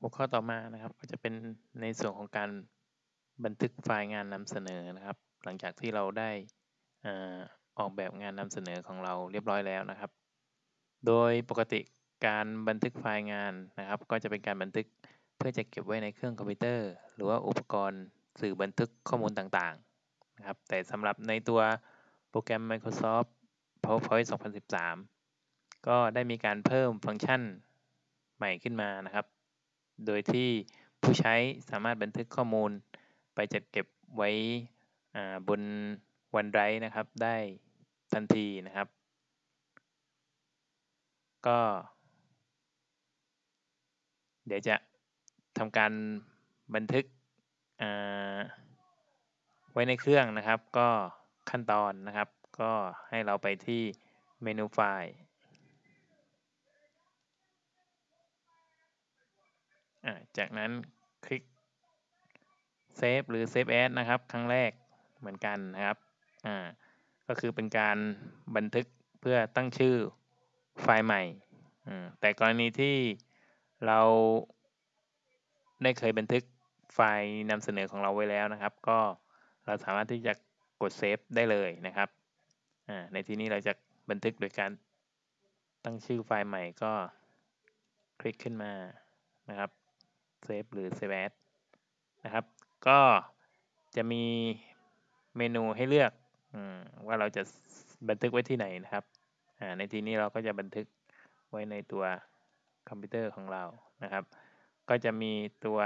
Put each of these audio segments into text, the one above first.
หัวข้อต่อมานะครับก็จะเป็นในส่วนของการบันทึกไฟล์งานนำเสนอนะครับ หลังจากที่เราได้ออกแบบงานนำเสนอของเราเรียบร้อยแล้วนะครับ โดยปกติการบันทึกไฟล์งานนะครับ ก็จะเป็นการบันทึกเพื่อจะเก็บไว้ในเครื่องคอมพิวเตอร์ หรือว่าอุปกรณ์สื่อบันทึกข้อมูลต่างๆนะครับ แต่สำหรับในตัวโปรแกรม Microsoft PowerPoint 2013 ก็ได้มีการเพิ่มฟังก์ชันใหม่ขึ้นมานะครับ โดยที่ผู้ใช้สามารถบันทึกข้อมูลไปจัดเก็บไว้บนวันไรนะครับ ได้ทันทีนะครับ ก็ เดี๋ยวจะทำการบันทึกไว้ในเครื่องนะครับ ก็ขั้นตอนนะครับ ก็ให้เราไปที่เมนูไฟล์ จากนั้นคลิก Save หรือ Save As นะครับ ครั้งแรกเหมือนกันนะครับอ่าก็คือเป็นการบันทึกเพื่อตั้งชื่อไฟล์ใหม่ แต่กรณีที่เราได้เคยบันทึกไฟล์นำเสนอของเราไว้แล้วนะครับ ก็เราสามารถที่จะกด Save ได้เลยนะครับ ในที่นี้เราจะบันทึกโดยการตั้งชื่อไฟล์ใหม่ก็คลิกขึ้นมานะครับ Save หรือ Save As นะครับ ก็จะมีเมนูให้เลือกว่าเราจะบันทึกไว้ที่ไหนนะครับ ในที่นี้เราก็จะบันทึกไว้ในตัวคอมพิวเตอร์ของเรานะครับ ก็จะมีตัว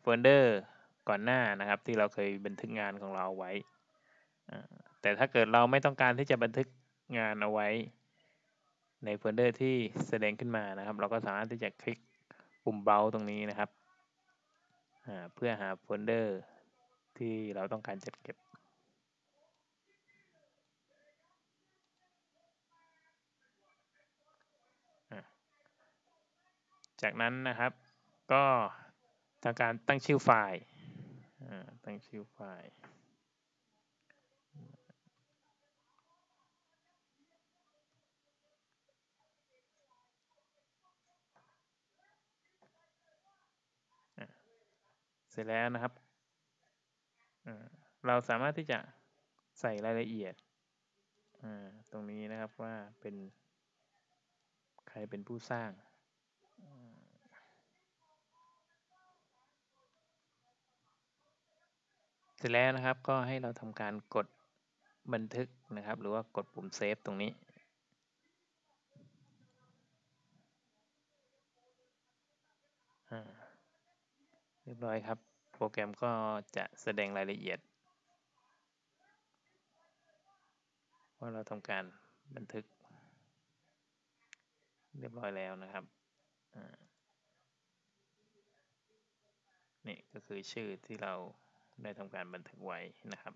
โฟลเดอร์ก่อนหน้านะครับ ที่เราเคยบันทึกงานของเราเอาไว้ แต่ถ้าเกิดเราไม่ต้องการที่จะบันทึกงานเอาไว้ ในโฟลเดอร์ที่แสดงขึ้นมานะครับ เราก็สามารถที่จะคลิก ปุ่มเบาตรงนี้นะครับ เพื่อหาโฟลเดอร์ที่เราต้องการจัดเก็บจากนั้นนะครับก็ทำการตั้งชื่อไฟล์ตั้งชื่อไฟล์ สร็จแล้วนะครับ เราสามารถที่จะใส่รายละเอียด ตรงนี้นะครับว่าเป็นใครเป็นผู้สร้าง เสร็จแล้วนะครับก็ให้เราทำการกดบันทึกนะครับ หรือว่ากดปุ่มเซฟตรงนี้ เรียบร้อยครับ โปรแกรมก็จะแสดงรายละเอียด ว่าเราทำการบันทึก เรียบร้อยแล้วนะครับนี่ก็คือชื่อที่เราได้ทำการบันทึกไว้นะครับ